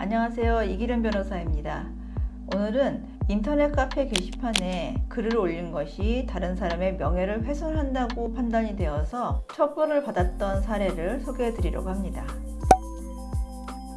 안녕하세요. 이기련 변호사입니다. 오늘은 인터넷 카페 게시판에 글을 올린 것이 다른 사람의 명예를 훼손한다고 판단이 되어서 처벌을 받았던 사례를 소개해 드리려고 합니다.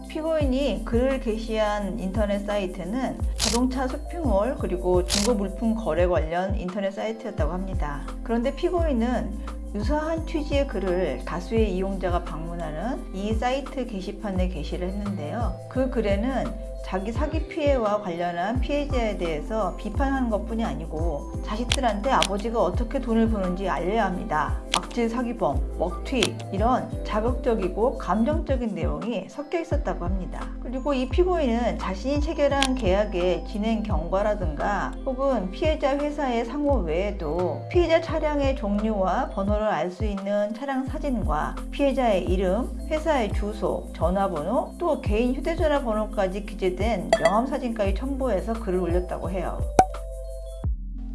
피고인이 글을 게시한 인터넷 사이트는 자동차 쇼핑몰 그리고 중고 물품 거래 관련 인터넷 사이트였다고 합니다. 그런데 피고인은 유사한 취지의 글을 다수의 이용자가 방문하는 이 사이트 게시판에 게시를 했는데요. 그 글에는 자기 사기 피해와 관련한 피해자에 대해서 비판하는 것 뿐이 아니고 자식들한테 아버지가 어떻게 돈을 버는지 알려야 합니다. 악질 사기범, 먹튀 이런 자극적이고 감정적인 내용이 섞여 있었다고 합니다. 그리고 이 피고인은 자신이 체결한 계약의 진행 경과라든가 혹은 피해자 회사의 상호 외에도 피해자 차량의 종류와 번호를 알 수 있는 차량 사진과 피해자의 이름, 회사의 주소, 전화번호, 또 개인 휴대전화 번호까지 기재된 명함사진까지 첨부해서 글을 올렸다고 해요.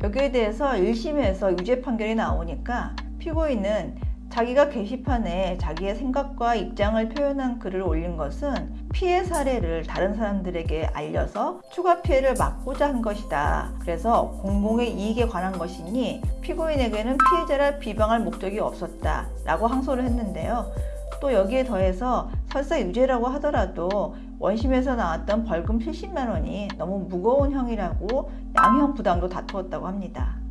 여기에 대해서 1심에서 유죄 판결이 나오니까 피고인은 자기가 게시판에 자기의 생각과 입장을 표현한 글을 올린 것은 피해 사례를 다른 사람들에게 알려서 추가 피해를 막고자 한 것이다. 그래서 공공의 이익에 관한 것이니 피고인에게는 피해자를 비방할 목적이 없었다. 라고 항소를 했는데요. 또 여기에 더해서 설사 유죄라고 하더라도 원심에서 나왔던 벌금 70만 원이 너무 무거운 형이라고 양형 부담도 다투었다고 합니다.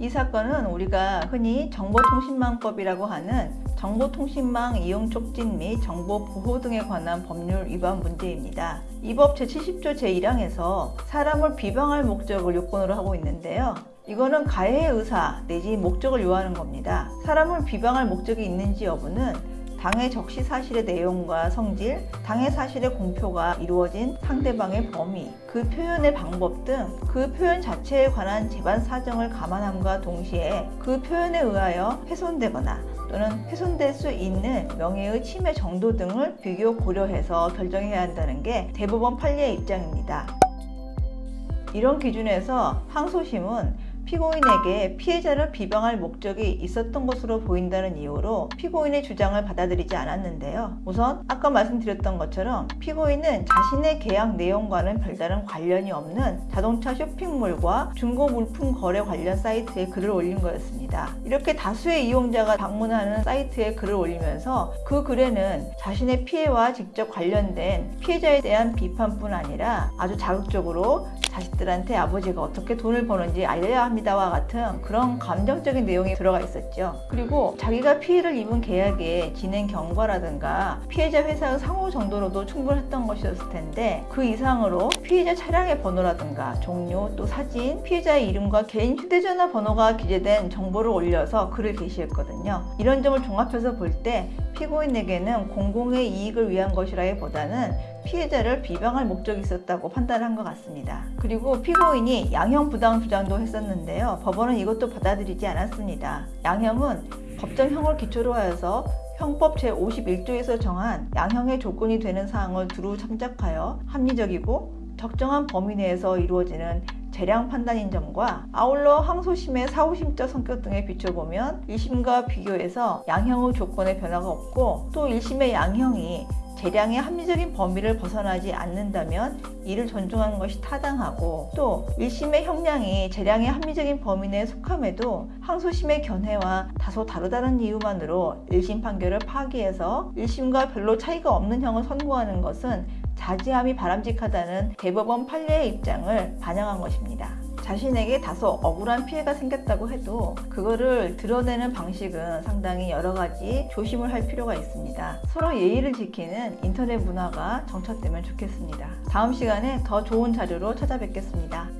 이 사건은 우리가 흔히 정보통신망법이라고 하는 정보통신망 이용 촉진 및 정보보호 등에 관한 법률 위반 문제입니다. 이 법 제70조 제1항에서 사람을 비방할 목적을 요건으로 하고 있는데요. 이거는 가해의 의사 내지 목적을 요하는 겁니다. 사람을 비방할 목적이 있는지 여부는 당해 적시 사실의 내용과 성질, 당해 사실의 공표가 이루어진 상대방의 범위, 그 표현의 방법 등 그 표현 자체에 관한 재반 사정을 감안함과 동시에 그 표현에 의하여 훼손되거나 또는 훼손될 수 있는 명예의 침해 정도 등을 비교 고려해서 결정해야 한다는 게 대법원 판례의 입장입니다. 이런 기준에서 항소심은 피고인에게 피해자를 비방할 목적이 있었던 것으로 보인다는 이유로 피고인의 주장을 받아들이지 않았는데요. 우선 아까 말씀드렸던 것처럼 피고인은 자신의 계약 내용과는 별다른 관련이 없는 자동차 쇼핑몰과 중고 물품 거래 관련 사이트에 글을 올린 거였습니다. 이렇게 다수의 이용자가 방문하는 사이트에 글을 올리면서 그 글에는 자신의 피해와 직접 관련된 피해자에 대한 비판뿐 아니라 아주 자극적으로 자식들한테 아버지가 어떻게 돈을 버는지 알려야 합니다 와 같은 그런 감정적인 내용이 들어가 있었죠. 그리고 자기가 피해를 입은 계약의 진행 경과라든가 피해자 회사의 상호 정도로도 충분했던 것이었을 텐데 그 이상으로 피해자 차량의 번호라든가 종류 또 사진 피해자의 이름과 개인 휴대전화 번호가 기재된 정보를 올려서 글을 게시했거든요. 이런 점을 종합해서 볼 때 피고인에게는 공공의 이익을 위한 것이라기보다는 피해자를 비방할 목적이 있었다고 판단한 것 같습니다. 그리고 피고인이 양형 부당 주장도 했었는데요. 법원은 이것도 받아들이지 않았습니다. 양형은 법정형을 기초로 하여서 형법 제51조에서 정한 양형의 조건이 되는 사항을 두루 참작하여 합리적이고 적정한 범위 내에서 이루어지는 재량 판단인 점과 아울러 항소심의 사후심적 성격 등에 비춰보면 1심과 비교해서 양형의 조건에 변화가 없고 또 1심의 양형이 재량의 합리적인 범위를 벗어나지 않는다면 이를 존중하는 것이 타당하고 또 1심의 형량이 재량의 합리적인 범위 내에 속함에도 항소심의 견해와 다소 다르다는 이유만으로 1심 판결을 파기해서 1심과 별로 차이가 없는 형을 선고하는 것은 자지함이 바람직하다는 대법원 판례의 입장을 반영한 것입니다. 자신에게 다소 억울한 피해가 생겼다고 해도 그거를 드러내는 방식은 상당히 여러 가지 조심을 할 필요가 있습니다. 서로 예의를 지키는 인터넷 문화가 정착되면 좋겠습니다. 다음 시간에 더 좋은 자료로 찾아뵙겠습니다.